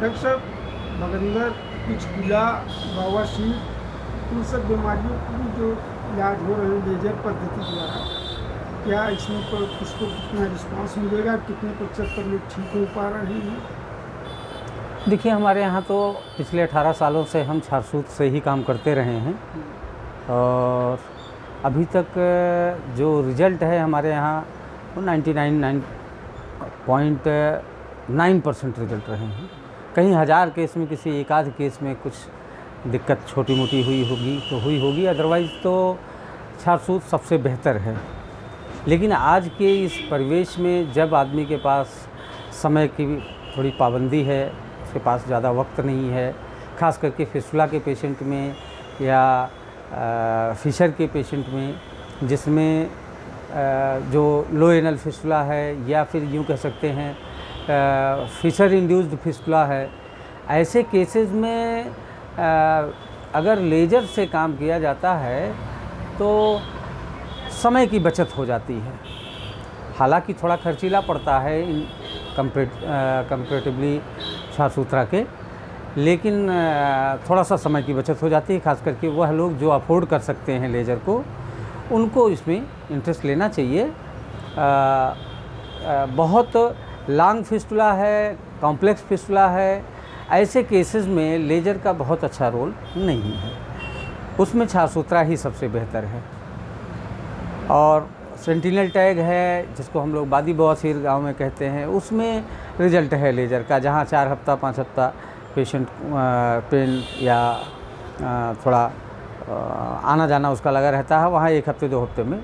Doctor साहब बगंदर पिचकुला बवासीर इन सब बीमारियों की जो इलाज हो रहे हैं लेजर पद्धति द्वारा, क्या इसमें पर इसको कितना रिस्पांस मिलेगा, कितने प्रतिशत पर लोग ठीक हो पा रहे हैं? देखिए, हमारे यहाँ तो पिछले 18 सालों से हम छारसूत से ही काम करते रहे हैं। और अभी तक, जो रिज़ल्ट है हमारे यहाँ, वो 99 पॉइंट नाइन परसेंट रिज़ल्ट रहे हैं। कहीं हज़ार केस में, किसी एक आध केस में कुछ दिक्कत छोटी मोटी हुई होगी तो हुई होगी। अदरवाइज़ तो छारसूत सबसे बेहतर है। लेकिन आज के इस परिवेश में जब आदमी के पास समय की थोड़ी पाबंदी है, उसके पास ज़्यादा वक्त नहीं है, ख़ास करके फिसुला के पेशेंट में या फिशर के पेशेंट में, जिसमें जो लो एनल फिसुला है या फिर यूँ कह सकते हैं फिशर इंड्यूस्ड फिसुला है। ऐसे केसेस में अगर लेजर से काम किया जाता है तो समय की बचत हो जाती है। हालाँकि थोड़ा खर्चीला पड़ता है इन कंपेरेटिवली साफ़ सुथरा के लेकिन थोड़ा सा समय की बचत हो जाती है खास करके वह लोग जो अफोर्ड कर सकते हैं लेज़र को उनको इसमें इंटरेस्ट लेना चाहिए। आ, आ, बहुत लॉन्ग फिस्टुला है, कॉम्प्लेक्स फिस्टुला है, ऐसे केसेस में लेजर का बहुत अच्छा रोल नहीं है। उसमें छाछ सुथरा ही सबसे बेहतर है। और सेंटिनल टैग है, जिसको हम लोग बादी बवासीर गाँव में कहते हैं, उसमें रिज़ल्ट है लेजर का, जहाँ चार हफ़्ता, पाँच हफ़्ता पेशेंट पेन या थोड़ा आना जाना उसका लगा रहता है, वहाँ एक हफ़्ते, दो हफ़्ते में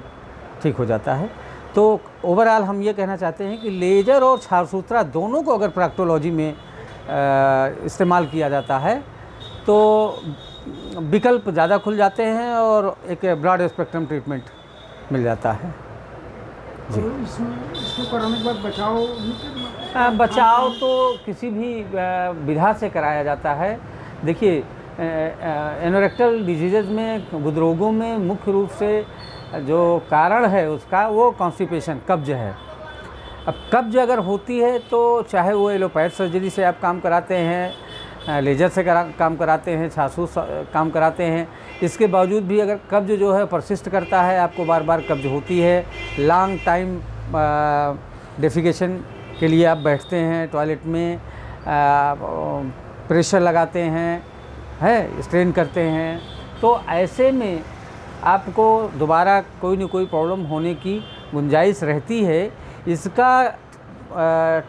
ठीक हो जाता है। तो ओवरऑल हम ये कहना चाहते हैं कि लेजर और छारसूत्रा दोनों को अगर प्रैक्टोलॉजी में इस्तेमाल किया जाता है तो विकल्प ज़्यादा खुल जाते हैं और एक ब्रॉड स्पेक्ट्रम ट्रीटमेंट मिल जाता है। जी। तो इसमें बचाव आ, बचाव तो किसी भी विधा से कराया जाता है। देखिए एनोरेक्टल डिज़ीज़ में गुदरोगों में मुख्य रूप से जो कारण है उसका वो कॉन्स्टिपेशन कब्ज है। अब कब्ज अगर होती है तो चाहे वो एलोपैथ सर्जरी से आप काम कराते हैं लेजर से करा काम कराते हैं छासूस काम कराते हैं इसके बावजूद भी अगर कब्ज जो है परसिस्ट करता है आपको बार बार कब्ज होती है लॉन्ग टाइम डेफिकेशन के लिए आप बैठते हैं टॉयलेट में आ, प्रेशर लगाते हैं है स्ट्रेन करते हैं। तो ऐसे में आपको दोबारा कोई ना कोई प्रॉब्लम होने की गुंजाइश रहती है। इसका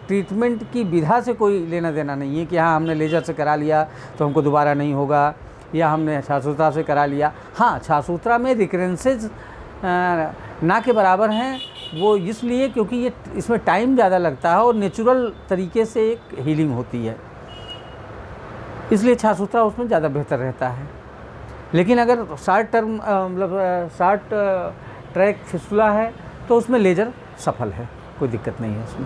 ट्रीटमेंट की विधा से कोई लेना देना नहीं है कि हाँ हमने लेजर से करा लिया तो हमको दोबारा नहीं होगा, या हमने छासूत्रा से करा लिया। हाँ छासूत्रा में रिकरेंसेज ना के बराबर हैं। वो इसलिए क्योंकि ये, इसमें टाइम ज़्यादा लगता है और नेचुरल तरीके से एक हीलिंग होती है। इसलिए छासूत्रा उसमें ज़्यादा बेहतर रहता है। लेकिन अगर शार्ट टर्म मतलब शार्ट ट्रैक फिसला है तो उसमें लेजर सफल है। कोई दिक्कत नहीं है उसमें।